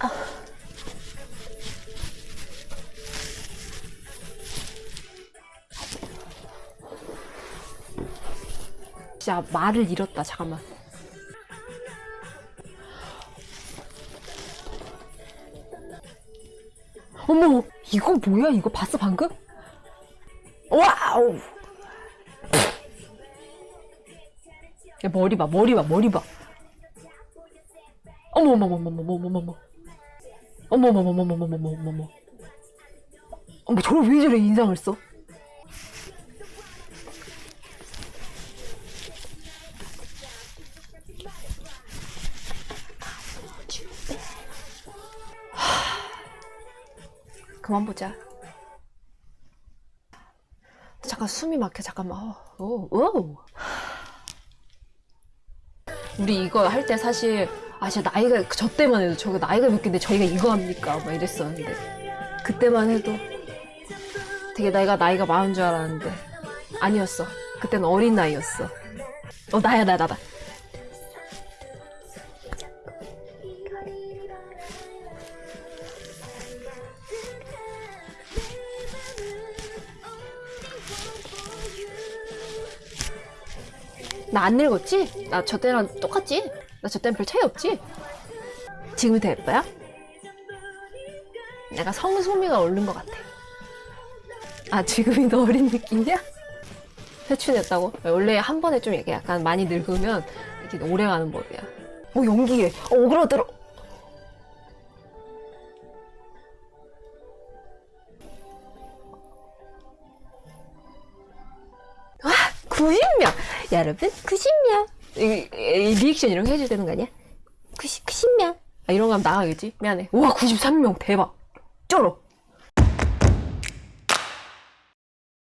아. 진짜 말을 잃었다 잠깐만 어머 이거 뭐야 이거 봤어 방금? 와우 야 머리 봐 머리 봐 머리 봐 어머머머머머머머머머 어머머머머머머머머머 어머 저걸 왜 저래 인상을 써? 그만 보자. 잠깐 숨이 막혀 잠깐만. 어, 오, 오. 우리 이거 할 때 사실 아 진짜 나이가 저 때만 해도 저거 나이가 몇 개인데 저희가 이거 합니까? 막 이랬었는데 그때만 해도 되게 나이가 나이가 많은 줄 알았는데 아니었어. 그때는 어린 나이였어. 어 나야 나 나다. 나 안 늙었지? 나 저 때랑 똑같지? 나 저 때는 별 차이 없지? 지금이 더 예뻐요? 내가 성소미가 오른 것 같아. 아, 지금이 더 어린 느낌이야? 회춘했다고? 원래 한 번에 좀 약간 많이 늙으면 이렇게 오래 가는 법이야. 어, 연기해. 어, 오그라들어. 아, 90명! 여러분, 90명! 이, 이 리액션 이런 거 해줘야 되는 거 아니야? 90, 90명! 아, 이런 거 하면 나가겠지? 미안해. 우와, 93명! 대박! 쩔어!